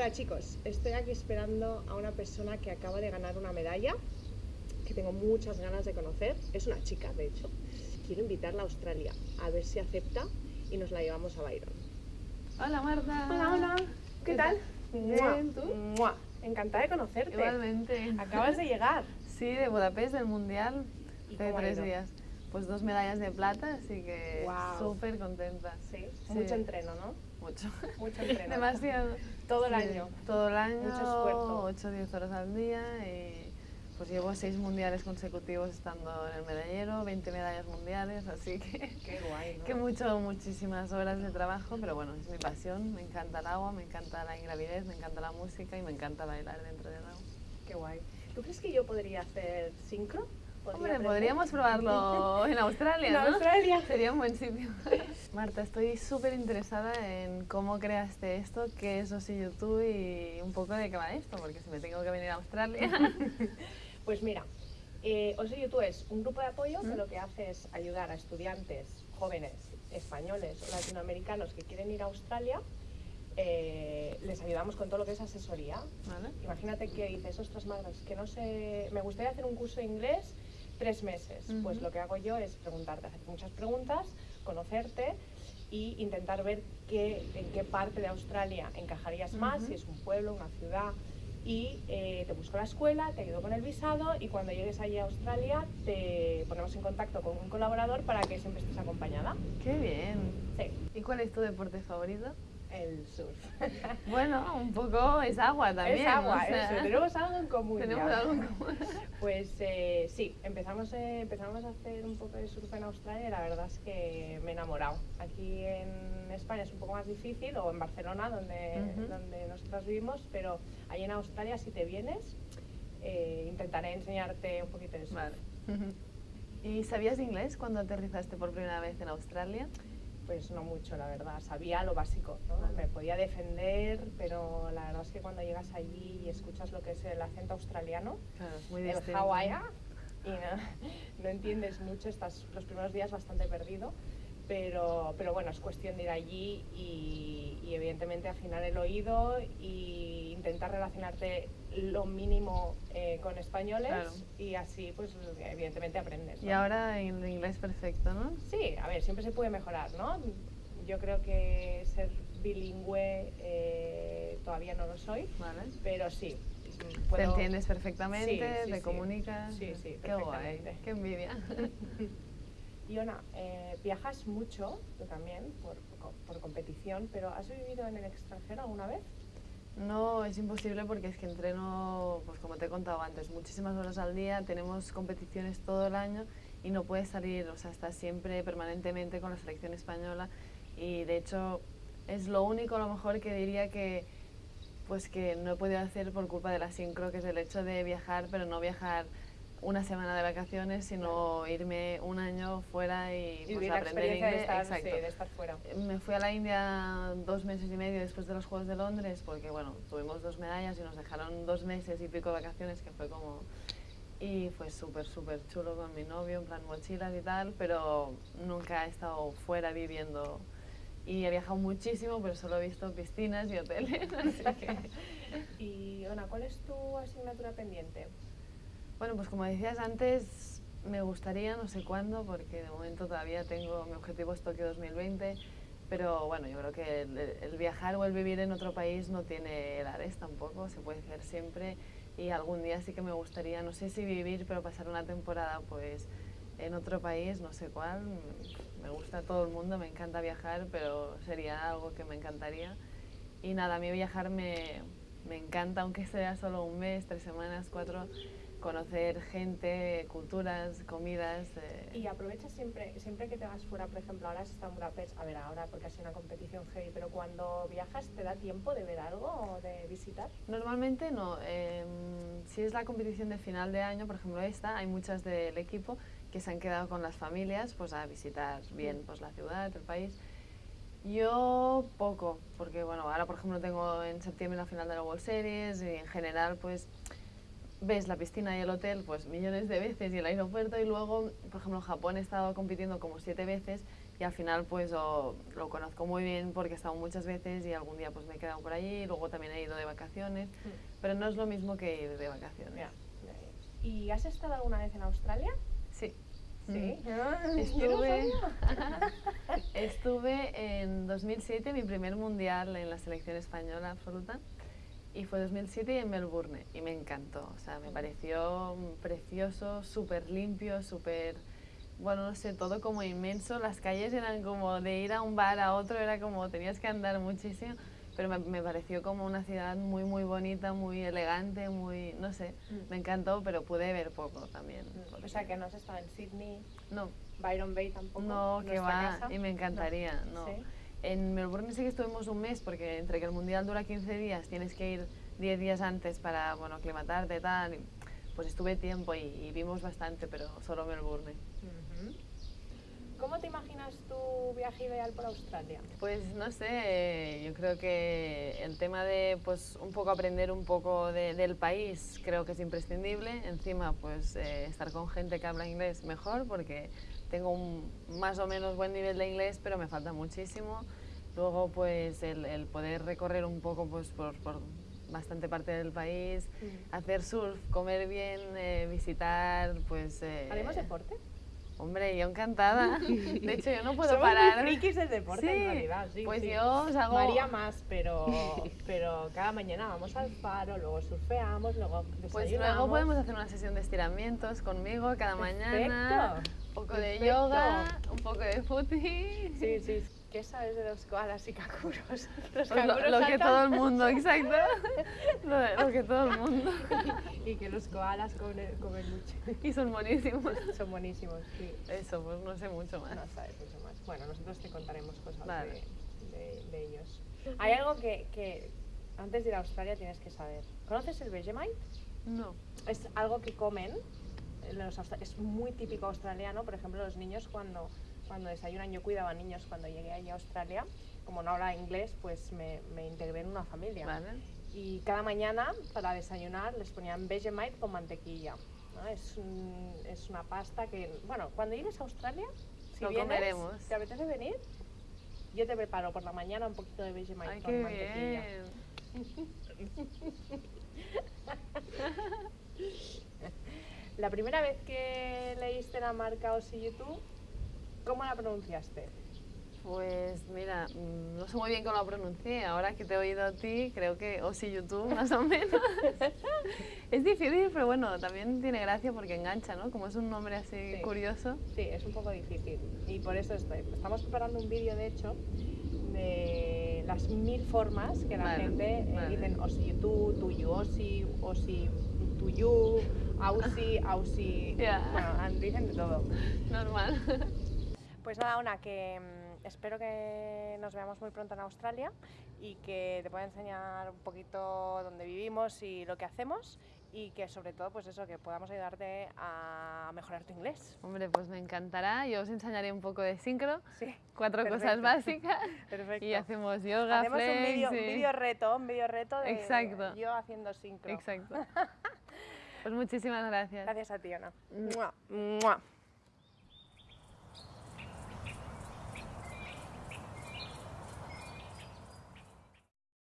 Hola chicos, estoy aquí esperando a una persona que acaba de ganar una medalla que tengo muchas ganas de conocer. Es una chica, de hecho. Quiero invitarla a Australia a ver si acepta y nos la llevamos a Byron. Hola Marta. Hola, hola. ¿Qué tal? Bien, ¿tú? Mua. Encantada de conocerte. Igualmente. Acabas de llegar. Sí, de Budapest, del Mundial, ¿Y hace tres días. Pues dos medallas de plata, así que Guau. súper contenta. Sí, Sí. mucho entreno, ¿no? Mucho. Mucho entreno. Demasiado. Todo el año. Todo el año. Mucho esfuerzo. 8 o 10 horas al día y pues llevo seis mundiales consecutivos estando en el medallero, 20 medallas mundiales, así que, Qué guay, ¿no? que mucho, muchísimas horas de trabajo, pero bueno, es mi pasión, me encanta el agua, me encanta la ingravidez, me encanta la música y me encanta bailar dentro del agua. Qué guay. ¿Tú crees que yo podría hacer sincro? ¿Podría Hombre, aprender? podríamos probarlo en Australia, En ¿no? Australia. Sería un buen sitio. Marta, estoy súper interesada en cómo creaste esto, qué es Osi YouTube y un poco de qué va esto, porque si me tengo que venir a Australia. Pues mira, eh, Oso YouTube es un grupo de apoyo que lo que hace es ayudar a estudiantes jóvenes españoles o latinoamericanos que quieren ir a Australia. eh, les ayudamos con todo lo que es asesoría. ¿Vale? Imagínate que dices, ostras, madres, que no sé, me gustaría hacer un curso de inglés tres meses. Pues lo que hago yo es preguntarte, hacer muchas preguntas, conocerte y intentar ver qué, en qué parte de Australia encajarías más, si es un pueblo, una ciudad. Y eh, te busco la escuela, te ayudo con el visado y cuando llegues allí a Australia te ponemos en contacto con un colaborador para que siempre estés acompañada. ¡Qué bien! Sí, ¿Y cuál es tu deporte favorito? El surf. Bueno, un poco es agua también. es agua, o sea, eso, tenemos algo en común. tenemos algo en común. Pues eh, sí, empezamos, eh, empezamos a hacer un poco de surf en Australia y la verdad es que me he enamorado. Aquí en España es un poco más difícil, o en Barcelona, donde, Ujú. donde nosotras vivimos, pero ahí en Australia, si te vienes, eh, intentaré enseñarte un poquito de surf. Vale. ¿Y sabías inglés cuando aterrizaste por primera vez en Australia? Pues no mucho, la verdad. Sabía lo básico, ¿no? Vale. Me podía defender, pero la verdad es que cuando llegas allí y escuchas lo que es el acento australiano, Claro, es muy el. Hawaii y no, no entiendes mucho, estás los primeros días bastante perdido, pero, pero bueno, es cuestión de ir allí y evidentemente afinar el oído e intentar relacionarte lo mínimo eh, con españoles Claro. y así pues evidentemente aprendes. Y ahora en inglés perfecto, ¿no? Sí, a ver, siempre se puede mejorar, ¿no? Yo creo que ser bilingüe eh, todavía no lo soy, Vale. pero sí. Te puedo- entiendes perfectamente, Sí, sí, te sí. comunicas. Sí, sí, Qué guay, qué envidia. Y Ona, eh, viajas mucho, tú también, por, por competición, pero ¿has vivido en el extranjero alguna vez? No, es imposible porque es que entreno, pues como te he contado antes, muchísimas horas al día, tenemos competiciones todo el año y no puedes salir, o sea, estás siempre permanentemente con la selección española y de hecho es lo único a lo mejor que diría que pues que no he podido hacer por culpa de la sincro, que es el hecho de viajar, pero no viajar una semana de vacaciones, sino irme un año fuera y, Y pues, aprender experiencia de inglés. estar, sí, Exacto. de estar fuera. Me fui a la India dos meses y medio después de los Juegos de Londres porque, bueno, tuvimos dos medallas y nos dejaron dos meses y pico de vacaciones, que fue como... Y fue súper, súper chulo con mi novio, en plan mochilas y tal, pero nunca he estado fuera viviendo. Y he viajado muchísimo, pero solo he visto piscinas y hoteles, así que... Y Ona, ¿cuál es tu asignatura pendiente? Bueno, pues como decías antes, me gustaría, no sé cuándo, porque de momento todavía tengo, mi objetivo es Tokio 2020, pero bueno, yo creo que el, el viajar o el vivir en otro país no tiene edades tampoco, se puede hacer siempre y algún día sí que me gustaría, no sé si vivir, pero pasar una temporada pues en otro país, no sé cuál, me gusta todo el mundo, me encanta viajar, pero sería algo que me encantaría. Y nada, a mí viajar me, me encanta, aunque sea solo un mes, tres semanas, cuatro, conocer gente, culturas, comidas. eh, Y aprovechas siempre, siempre que te vas fuera, por ejemplo, ahora has estado en Budapest, a ver, ahora porque ha sido una competición heavy, pero cuando viajas, ¿te da tiempo de ver algo o de visitar? Normalmente no. em, si es la competición de final de año, por ejemplo esta, hay muchas del equipo que se han quedado con las familias pues a visitar bien pues la ciudad, el país. Yo poco, porque bueno, ahora por ejemplo tengo en septiembre la final de la World Series y en general pues ves la piscina y el hotel pues millones de veces y el aeropuerto y luego, por ejemplo, en Japón he estado compitiendo como siete veces y al final pues lo, lo conozco muy bien porque he estado muchas veces y algún día pues me he quedado por allí, luego también he ido de vacaciones, pero no es lo mismo que ir de vacaciones. Ya. ¿Y has estado alguna vez en Australia? Sí. Sí. Mm. Ah, Estuve, estuve en 2007, mi primer mundial en la selección española absoluta, y fue 2007 y en Melbourne, y me encantó. O sea, me pareció precioso, súper limpio, súper, bueno, no sé, todo como inmenso. Las calles eran como de ir a un bar a otro, era como tenías que andar muchísimo, pero me, me pareció como una ciudad muy, muy bonita, muy elegante, muy, no sé, Mm. me encantó, pero pude ver poco también. O sea, que no has estado en Sydney, No, Byron Bay tampoco. no, que va, casa. y me encantaría, no. Sí. En Melbourne sí que estuvimos un mes, porque entre que el mundial dura 15 días, tienes que ir 10 días antes para, bueno, aclimatarte tal. pues estuve tiempo y, y vimos bastante, pero solo Melbourne. Ujú. ¿Cómo te imaginas tu viaje ideal por Australia? Pues no sé, yo creo que el tema de pues un poco aprender un poco de- del país creo que es imprescindible. Encima pues eh, estar con gente que habla inglés mejor porque tengo un más o menos buen nivel de inglés pero me falta muchísimo. Luego pues el, el poder recorrer un poco pues por, por bastante parte del país, hacer surf, comer bien, eh, visitar pues... eh, ¿Haremos deporte? Hombre, yo encantada. De hecho yo no puedo Somos parar. muy frikis del deporte en realidad, sí. pues sí. yo os hago... María más, pero, pero cada mañana vamos al faro, luego surfeamos, luego Pues desayunamos. luego podemos hacer una sesión de estiramientos conmigo cada mañana. Un poco de yoga, un poco de footy. Sí, sí. ¿Qué sabes de los koalas y canguros? Los lo, lo que todo el mundo, exacto. Lo, lo que todo el mundo. y que los koalas comen, comen mucho. Y son buenísimos. Son buenísimos, sí. Eso, pues no sé mucho más. No sabes mucho más. Bueno, nosotros te contaremos cosas Vale. de, de- de ellos. Hay algo que, que antes de ir a Australia tienes que saber. ¿Conoces el Vegemite? No. Es algo que comen, los es muy típico australiano, por ejemplo, los niños cuando, cuando desayunan, yo cuidaba niños cuando llegué allí a Australia, como no hablaba inglés, pues me, me integré en una familia. Vale. Y cada mañana para desayunar les ponían Vegemite con mantequilla. ¿no? Es, un- es una pasta que, bueno, cuando llegues a Australia, si Lo vienes, comeremos. ¿te apetece venir? Yo te preparo por la mañana un poquito de Vegemite Ay, con qué mantequilla. bien. La primera vez que leíste la marca Osi YouTube, ¿cómo la pronunciaste? Pues mira, mm, no sé muy bien cómo lo pronuncié. Ahora que te he oído a ti, creo que o si YouTube, más o menos. es difícil, pero bueno, también tiene gracia porque engancha, ¿no? Como es un nombre así Sí. curioso. Sí, es un poco difícil. Y por eso estoy- estamos preparando un vídeo, de hecho, de las mil formas que la Vale, gente eh, vale. dicen Osi YouTube, tuyu Osi, Osi tuyu, Ausi, Ausi. Ya. Bueno, dicen de todo. Normal. Pues nada, una que mm, espero que nos veamos muy pronto en Australia y que te pueda enseñar un poquito dónde vivimos y lo que hacemos y que sobre todo pues eso, que podamos ayudarte a mejorar tu inglés. Hombre, pues me encantará. Yo os enseñaré un poco de sincro, Sí, cuatro cosas Perfecto. básicas. perfecto. Y hacemos yoga, Hacemos flex un vídeo reto, un vídeo reto de Exacto. yo haciendo sincro. Exacto. Pues muchísimas gracias. Gracias a ti, Ana. Mua, mua.